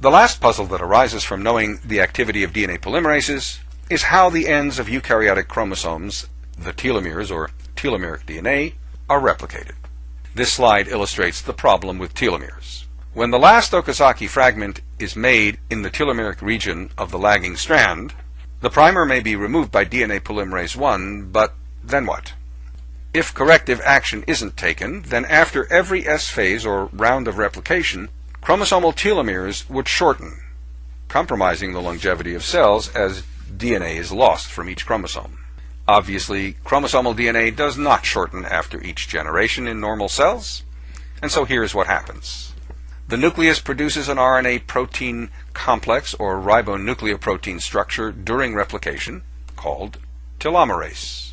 The last puzzle that arises from knowing the activity of DNA polymerases is how the ends of eukaryotic chromosomes, the telomeres or telomeric DNA, are replicated. This slide illustrates the problem with telomeres. When the last Okazaki fragment is made in the telomeric region of the lagging strand, the primer may be removed by DNA polymerase 1, but then what? If corrective action isn't taken, then after every S phase or round of replication, chromosomal telomeres would shorten, compromising the longevity of cells as DNA is lost from each chromosome. Obviously, chromosomal DNA does not shorten after each generation in normal cells, and so here's what happens. The nucleus produces an RNA protein complex or ribonucleoprotein structure during replication called telomerase.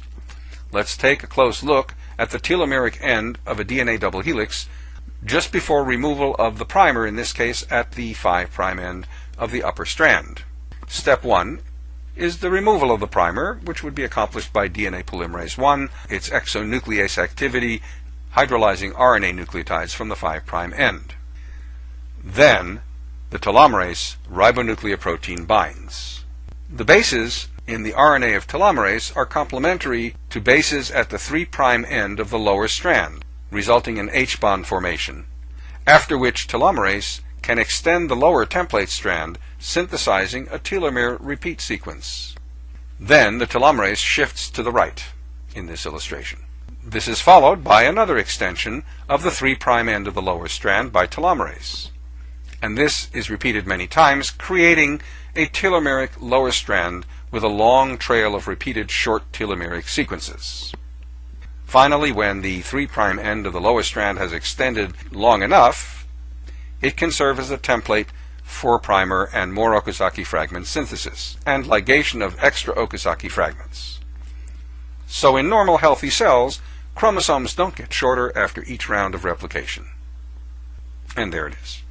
Let's take a close look at the telomeric end of a DNA double helix just before removal of the primer, in this case at the 5' end of the upper strand. Step 1 is the removal of the primer, which would be accomplished by DNA polymerase 1, its exonuclease activity, hydrolyzing RNA nucleotides from the 5' end. Then, the telomerase ribonucleoprotein binds. The bases in the RNA of telomerase are complementary to bases at the 3' end of the lower strand, resulting in H-bond formation, after which telomerase can extend the lower template strand, synthesizing a telomere repeat sequence. Then the telomerase shifts to the right in this illustration. This is followed by another extension of the 3' end of the lower strand by telomerase. And this is repeated many times, creating a telomeric lower strand with a long trail of repeated short telomeric sequences. Finally, when the 3' end of the lower strand has extended long enough, it can serve as a template for primer and more Okazaki fragment synthesis and ligation of extra Okazaki fragments. So in normal healthy cells, chromosomes don't get shorter after each round of replication. And there it is.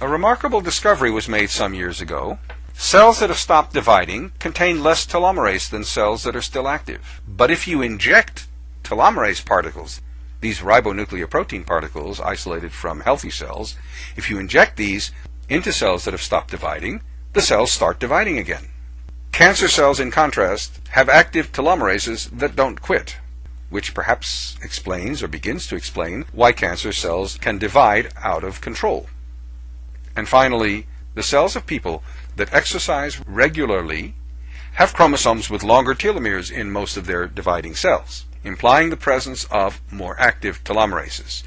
A remarkable discovery was made some years ago. Cells that have stopped dividing contain less telomerase than cells that are still active. But if you inject telomerase particles these ribonucleoprotein particles isolated from healthy cells, if you inject these into cells that have stopped dividing, the cells start dividing again. Cancer cells, in contrast, have active telomerases that don't quit, which perhaps explains or begins to explain why cancer cells can divide out of control. And finally, the cells of people that exercise regularly have chromosomes with longer telomeres in most of their dividing cells implying the presence of more active telomerases.